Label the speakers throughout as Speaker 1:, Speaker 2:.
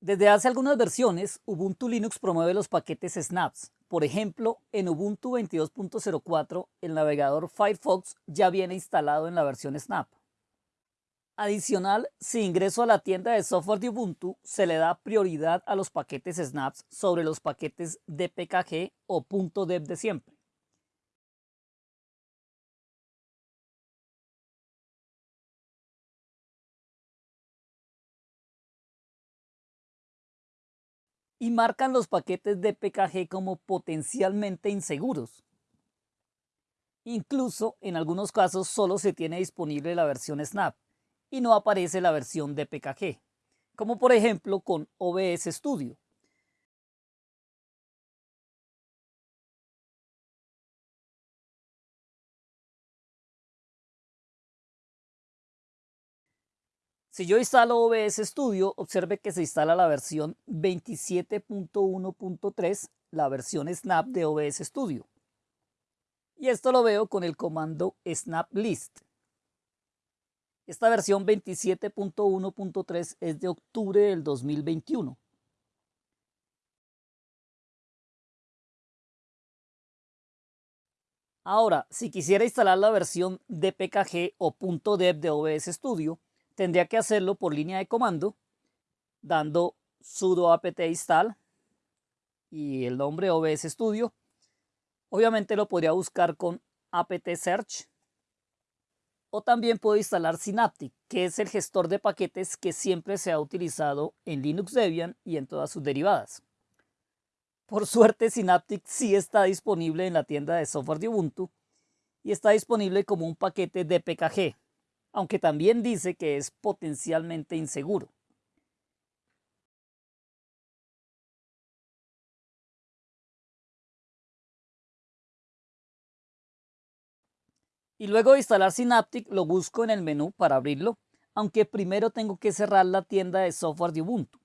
Speaker 1: Desde hace algunas versiones, Ubuntu Linux promueve los paquetes Snaps. Por ejemplo, en Ubuntu 22.04, el navegador Firefox ya viene instalado en la versión Snap. Adicional, si ingreso a la tienda de software de Ubuntu, se le da prioridad a los paquetes Snaps sobre los paquetes DPKG o .deb de siempre. Y marcan los paquetes de PKG como potencialmente inseguros. Incluso en algunos casos solo se tiene disponible la versión Snap y no aparece la versión de PKG, como por ejemplo con OBS Studio. Si yo instalo OBS Studio, observe que se instala la versión 27.1.3, la versión Snap de OBS Studio. Y esto lo veo con el comando snap list. Esta versión 27.1.3 es de octubre del 2021. Ahora, si quisiera instalar la versión DPKG o .deb de OBS Studio, tendría que hacerlo por línea de comando dando sudo apt install y el nombre OBS Studio. Obviamente lo podría buscar con apt search o también puedo instalar Synaptic, que es el gestor de paquetes que siempre se ha utilizado en Linux Debian y en todas sus derivadas. Por suerte Synaptic sí está disponible en la tienda de software de Ubuntu y está disponible como un paquete de PKG, aunque también dice que es potencialmente inseguro. Y luego de instalar Synaptic lo busco en el menú para abrirlo, aunque primero tengo que cerrar la tienda de software de Ubuntu,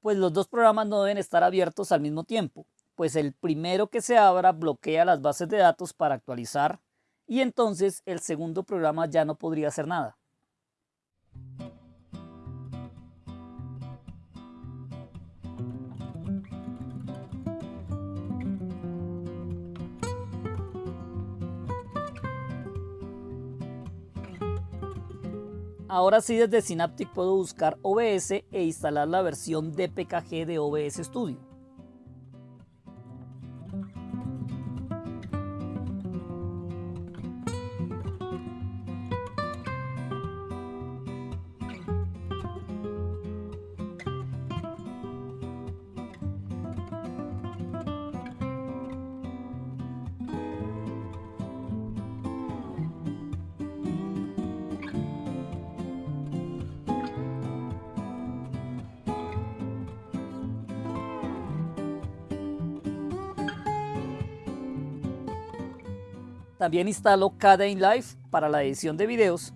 Speaker 1: pues los dos programas no deben estar abiertos al mismo tiempo, pues el primero que se abra bloquea las bases de datos para actualizar y entonces el segundo programa ya no podría hacer nada. Ahora sí desde Synaptic puedo buscar OBS e instalar la versión DPKG de OBS Studio. También instalo Kdenlive Live para la edición de videos.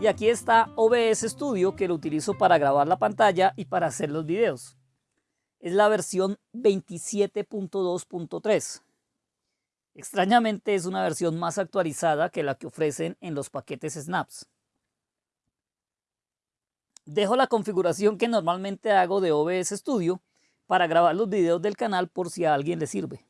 Speaker 1: Y aquí está OBS Studio que lo utilizo para grabar la pantalla y para hacer los videos. Es la versión 27.2.3. Extrañamente es una versión más actualizada que la que ofrecen en los paquetes Snaps. Dejo la configuración que normalmente hago de OBS Studio para grabar los videos del canal por si a alguien le sirve.